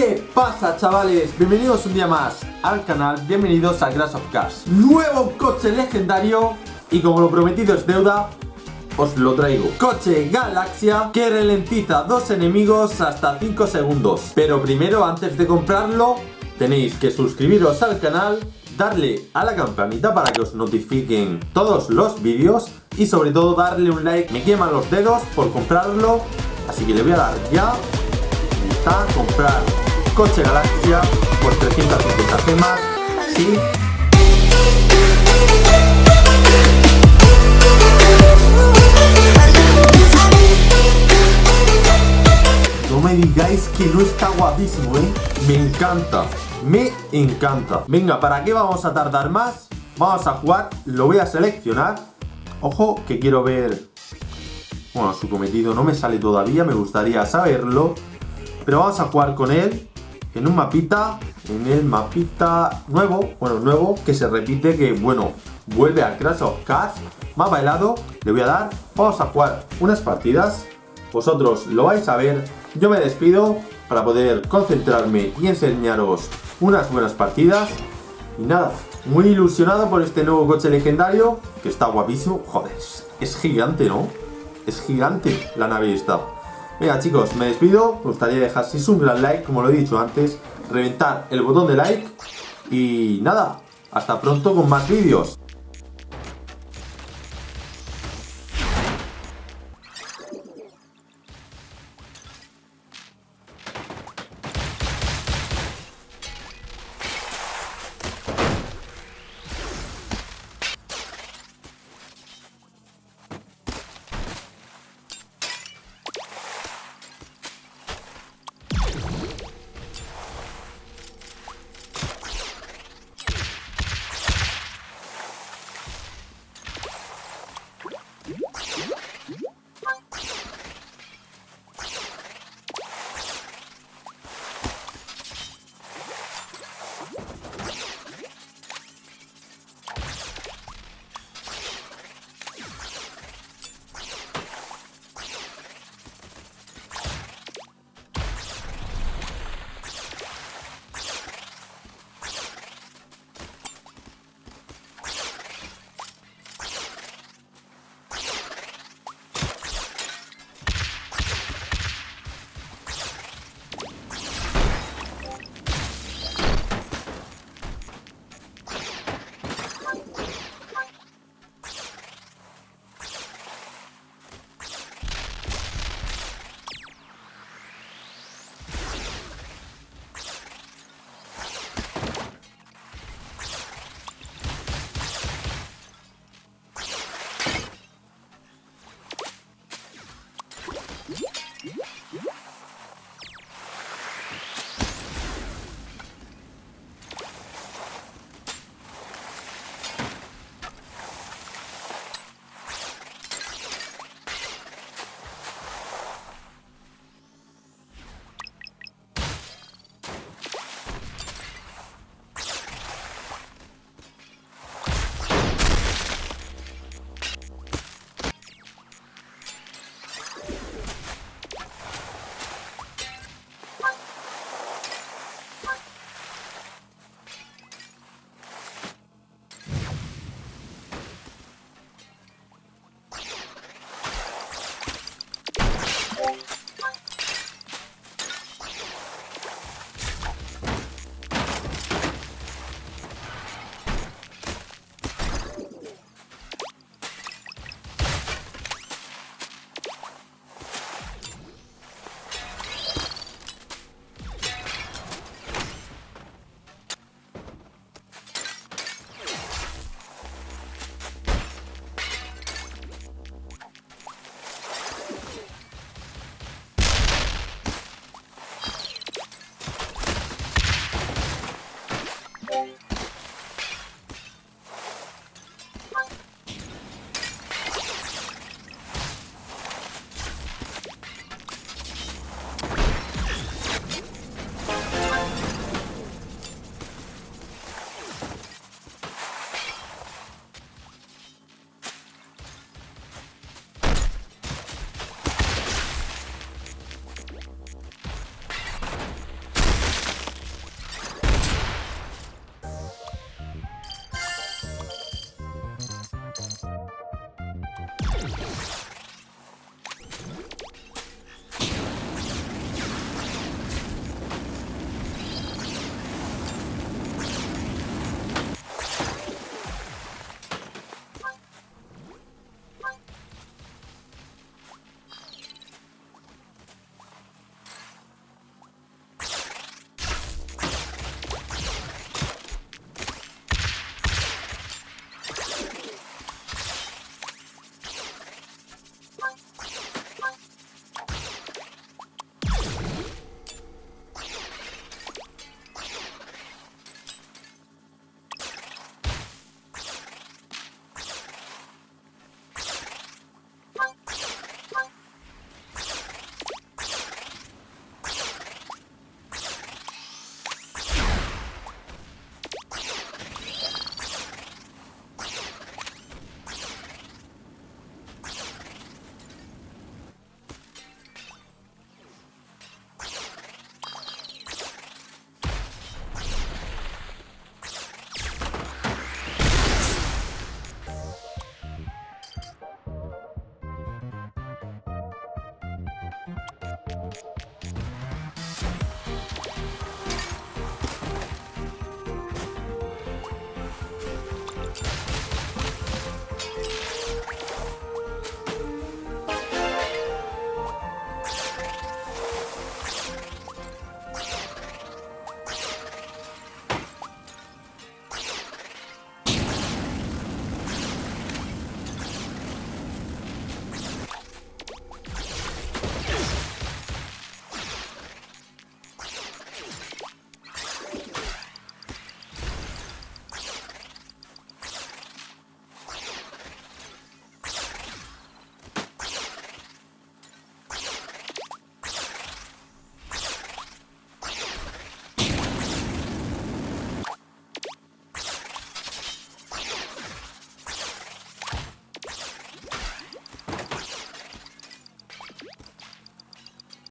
¿Qué pasa chavales? Bienvenidos un día más al canal, bienvenidos a Crash of Cars. Nuevo coche legendario y como lo prometido es deuda, os lo traigo. Coche Galaxia que ralentiza dos enemigos hasta 5 segundos. Pero primero antes de comprarlo tenéis que suscribiros al canal Darle a la campanita para que os notifiquen todos los vídeos Y sobre todo darle un like, me queman los dedos por comprarlo Así que le voy a dar ya comprar coche Galaxia por 350 gemas. Sí. No me digáis que no está guapísimo, ¿eh? Me encanta, me encanta. Venga, ¿para qué vamos a tardar más? Vamos a jugar, lo voy a seleccionar. Ojo, que quiero ver... Bueno, su cometido no me sale todavía, me gustaría saberlo. Pero vamos a jugar con él en un mapita, en el mapita nuevo, bueno, nuevo, que se repite, que bueno, vuelve a Crash of Cars, mapa helado, le voy a dar, vamos a jugar unas partidas, vosotros lo vais a ver, yo me despido para poder concentrarme y enseñaros unas buenas partidas, y nada, muy ilusionado por este nuevo coche legendario, que está guapísimo, joder, es gigante, ¿no? Es gigante la nave esta. Venga chicos, me despido, me gustaría dejar si es un gran like, como lo he dicho antes, reventar el botón de like y nada, hasta pronto con más vídeos.